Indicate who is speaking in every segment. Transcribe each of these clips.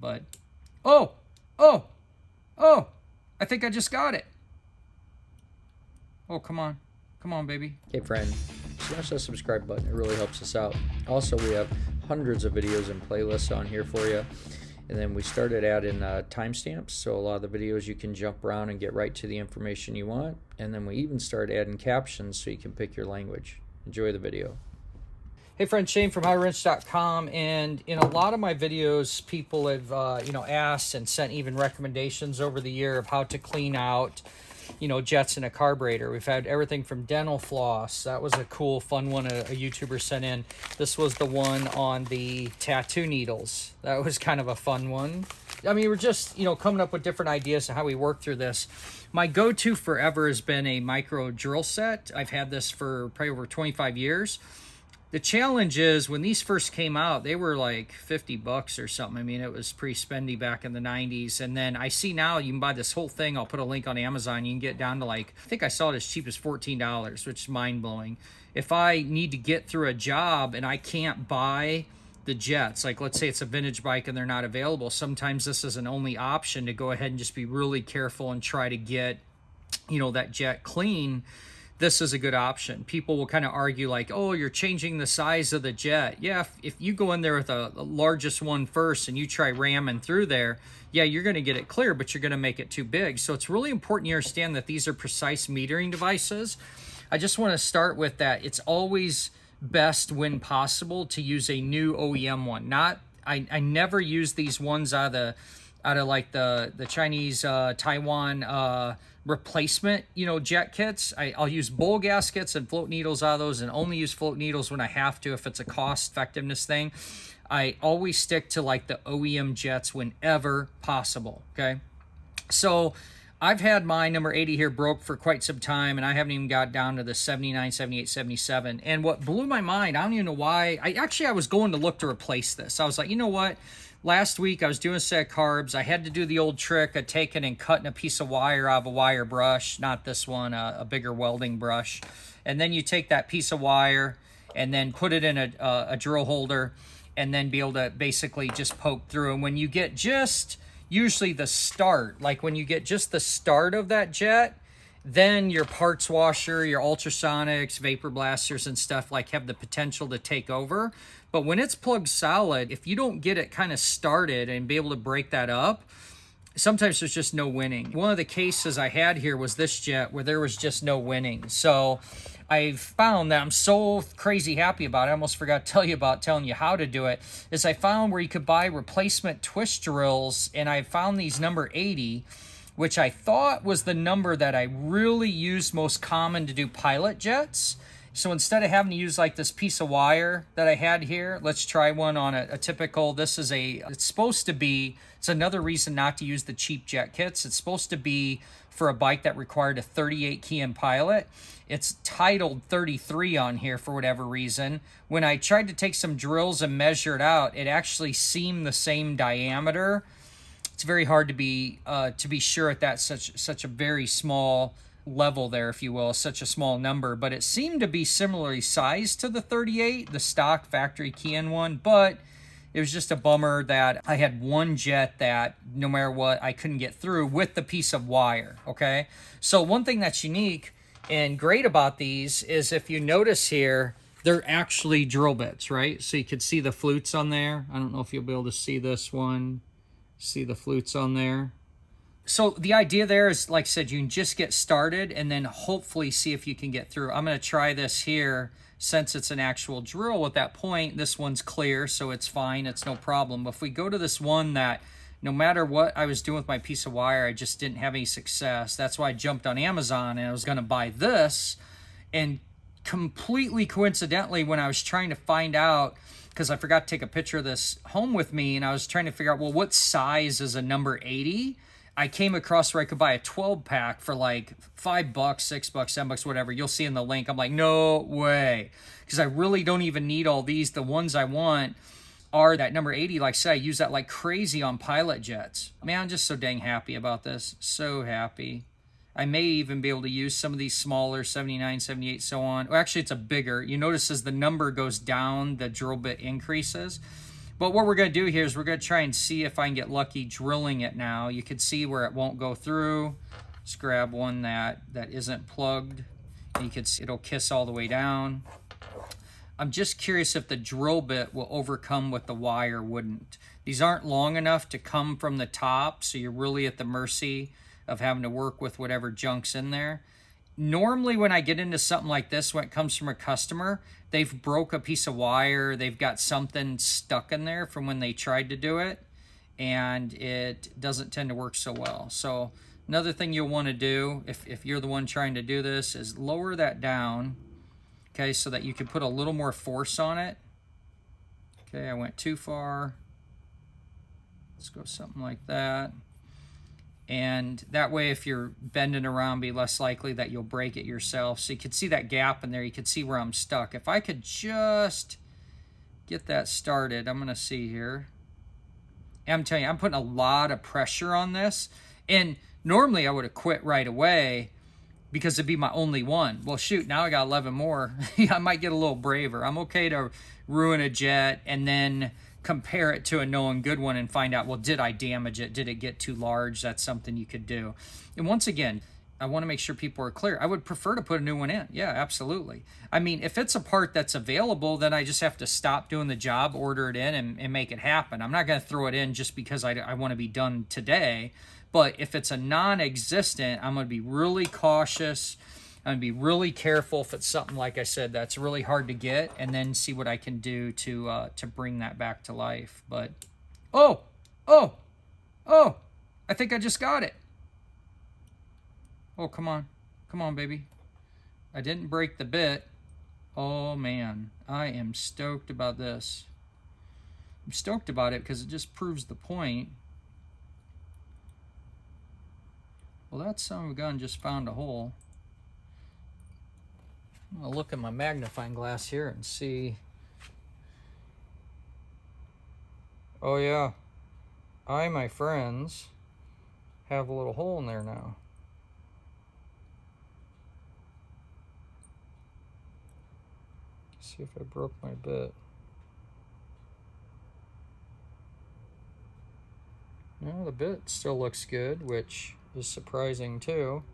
Speaker 1: But, oh, oh, oh, I think I just got it. Oh, come on. Come on, baby.
Speaker 2: Hey friend, smash that subscribe button. It really helps us out. Also, we have hundreds of videos and playlists on here for you. And then we started adding uh, timestamps, so a lot of the videos you can jump around and get right to the information you want. And then we even started adding captions so you can pick your language. Enjoy the video.
Speaker 1: Hey friend, Shane from HighWrench.com, and in a lot of my videos, people have uh, you know asked and sent even recommendations over the year of how to clean out you know jets in a carburetor. We've had everything from dental floss. That was a cool, fun one a, a YouTuber sent in. This was the one on the tattoo needles. That was kind of a fun one. I mean, we're just you know coming up with different ideas of how we work through this. My go-to forever has been a micro drill set. I've had this for probably over 25 years the challenge is when these first came out, they were like 50 bucks or something. I mean, it was pretty spendy back in the 90s. And then I see now you can buy this whole thing. I'll put a link on Amazon. You can get down to like, I think I saw it as cheap as $14, which is mind blowing. If I need to get through a job and I can't buy the jets, like let's say it's a vintage bike and they're not available, sometimes this is an only option to go ahead and just be really careful and try to get, you know, that jet clean this is a good option. People will kind of argue like, oh, you're changing the size of the jet. Yeah, if, if you go in there with a, largest one first and you try ramming through there, yeah, you're going to get it clear, but you're going to make it too big. So it's really important you understand that these are precise metering devices. I just want to start with that. It's always best when possible to use a new OEM one. Not, I, I never use these ones out of the, out of like the, the Chinese, uh, Taiwan, uh, replacement, you know, jet kits. I, will use bowl gaskets and float needles out of those and only use float needles when I have to if it's a cost effectiveness thing. I always stick to like the OEM jets whenever possible, okay? So I've had my number 80 here broke for quite some time and I haven't even got down to the 79, 78, 77. And what blew my mind, I don't even know why, I actually I was going to look to replace this. I was like, you know what? last week I was doing set of carbs. I had to do the old trick of taking and cutting a piece of wire out of a wire brush, not this one, a, a bigger welding brush. And then you take that piece of wire and then put it in a, a, a drill holder and then be able to basically just poke through. And when you get just usually the start, like when you get just the start of that jet, then your parts washer, your ultrasonics, vapor blasters and stuff like have the potential to take over. But when it's plugged solid, if you don't get it kind of started and be able to break that up, sometimes there's just no winning. One of the cases I had here was this jet where there was just no winning. So I've found that I'm so crazy happy about it. I almost forgot to tell you about telling you how to do it. Is I found where you could buy replacement twist drills and I found these number 80 which I thought was the number that I really used most common to do pilot jets. So instead of having to use like this piece of wire that I had here, let's try one on a, a, typical, this is a, it's supposed to be, it's another reason not to use the cheap jet kits. It's supposed to be for a bike that required a 38 Keihin pilot. It's titled 33 on here for whatever reason. When I tried to take some drills and measure it out, it actually seemed the same diameter it's very hard to be uh, to be sure at that such such a very small level there, if you will, such a small number. But it seemed to be similarly sized to the 38, the stock factory Keihin one, but it was just a bummer that I had one jet that no matter what I couldn't get through with the piece of wire. Okay, so one thing that's unique and great about these is if you notice here, they're actually drill bits, right? So you could see the flutes on there. I don't know if you'll be able to see this one. See the flutes on there. So the idea there is, like I said, you can just get started and then hopefully see if you can get through. I'm going to try this here since it's an actual drill at that point. This one's clear, so it's fine. It's no problem. But if we go to this one that no matter what I was doing with my piece of wire, I just didn't have any success. That's why I jumped on Amazon and I was going to buy this. And completely coincidentally, when I was trying to find out because I forgot to take a picture of this home with me and I was trying to figure out, well, what size is a number 80? I came across where I could buy a 12 pack for like five bucks, six bucks, seven bucks, whatever. You'll see in the link. I'm like, no way. Because I really don't even need all these. The ones I want are that number 80. Like I said, I use that like crazy on pilot jets. Man, I'm just so dang happy about this. So happy. I may even be able to use some of these smaller 79, 78, so on. Well, actually, it's a bigger. You notice as the number goes down, the drill bit increases. But what we're going to do here is we're going to try and see if I can get lucky drilling it now. You can see where it won't go through. Let's grab one that, that isn't plugged. You can see it'll kiss all the way down. I'm just curious if the drill bit will overcome what the wire wouldn't. These aren't long enough to come from the top, so you're really at the mercy of having to work with whatever junk's in there. Normally when I get into something like this, when it comes from a customer, they've broke a piece of wire, they've got something stuck in there from when they tried to do it, and it doesn't tend to work so well. So another thing you'll want to do, if, if you're the one trying to do this, is lower that down okay, so that you can put a little more force on it. Okay, I went too far. Let's go something like that. And that way, if you're bending around, be less likely that you'll break it yourself. So you can see that gap in there. You can see where I'm stuck. If I could just get that started, I'm going to see here. I'm telling you, I'm putting a lot of pressure on this. And normally I would have quit right away because it'd be my only one. Well, shoot, now I got 11 more. I might get a little braver. I'm okay to ruin a jet and then compare it to a known good one and find out, well, did I damage it? Did it get too large? That's something you could do. And once again, I want to make sure people are clear. I would prefer to put a new one in. Yeah, absolutely. I mean, if it's a part that's available, then I just have to stop doing the job, order it in, and, and make it happen. I'm not going to throw it in just because I, I want to be done today. But if it's a non-existent, I'm going to be really cautious. I'm to be really careful if it's something, like I said, that's really hard to get, and then see what I can do to, uh, to bring that back to life. But, oh, oh, oh, I think I just got it. Oh, come on. Come on, baby. I didn't break the bit. Oh, man. I am stoked about this. I'm stoked about it because it just proves the point Well, that son of a gun just found a hole. I'll look at my magnifying glass here and see. Oh yeah, I, my friends, have a little hole in there now. see if I broke my bit. No, the bit still looks good, which is surprising too.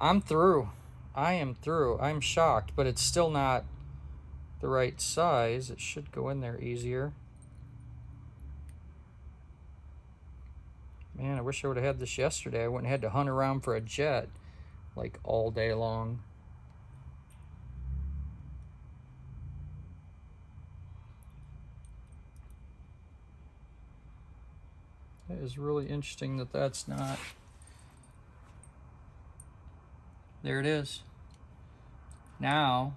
Speaker 1: I'm through. I am through. I'm shocked, but it's still not the right size. It should go in there easier. Man, I wish I would have had this yesterday. I wouldn't have had to hunt around for a jet like all day long. It is really interesting that that's not there it is. Now,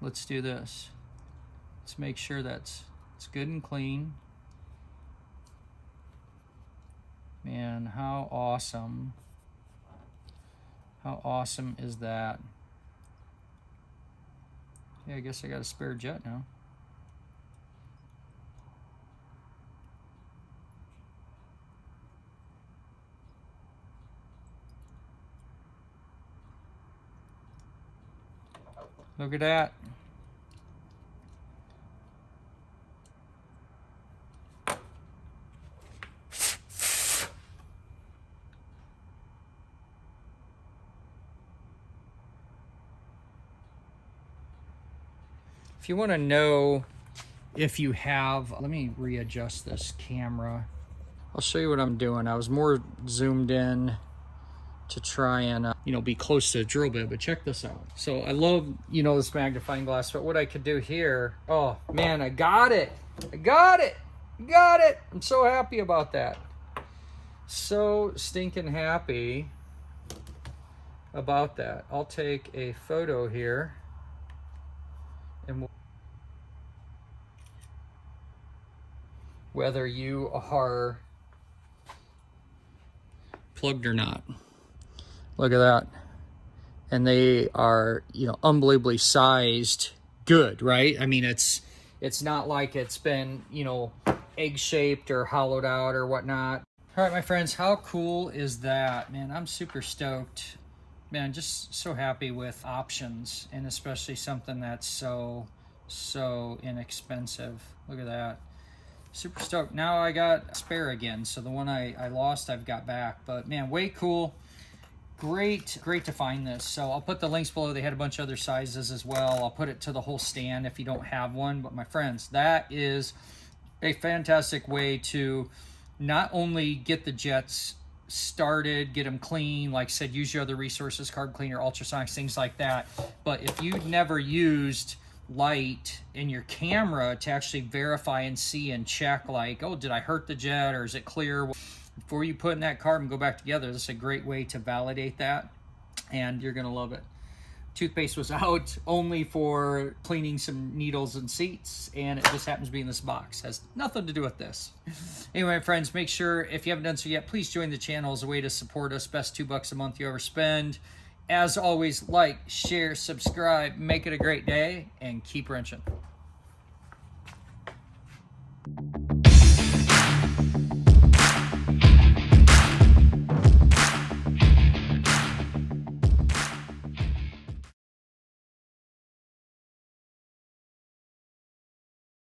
Speaker 1: let's do this. Let's make sure that's it's good and clean. Man, how awesome. How awesome is that? Yeah, I guess I got a spare jet now. Look at that. If you want to know if you have, let me readjust this camera. I'll show you what I'm doing. I was more zoomed in to try and, uh, you know, be close to the drill bit, but check this out. So I love, you know, this magnifying glass, but what I could do here, oh man, I got it. I got it. got it. I'm so happy about that. So stinking happy about that. I'll take a photo here and whether you are plugged or not. Look at that. And they are, you know, unbelievably sized good, right? I mean, it's it's not like it's been, you know, egg-shaped or hollowed out or whatnot. All right, my friends, how cool is that? Man, I'm super stoked. Man, just so happy with options and especially something that's so, so inexpensive. Look at that. Super stoked. Now I got spare again. So the one I, I lost, I've got back. But man, way cool. Great, great to find this. So I'll put the links below. They had a bunch of other sizes as well. I'll put it to the whole stand if you don't have one. But my friends, that is a fantastic way to not only get the jets started, get them clean, like I said, use your other resources, carb cleaner, ultrasonics, things like that. But if you've never used light in your camera to actually verify and see and check like, oh, did I hurt the jet or is it clear? Before you put in that carb and go back together, this is a great way to validate that and you're gonna love it. Toothpaste was out only for cleaning some needles and seats and it just happens to be in this box. Has nothing to do with this. Anyway friends make sure if you haven't done so yet please join the channel as a way to support us. Best two bucks a month you ever spend. As always like share subscribe make it a great day and keep wrenching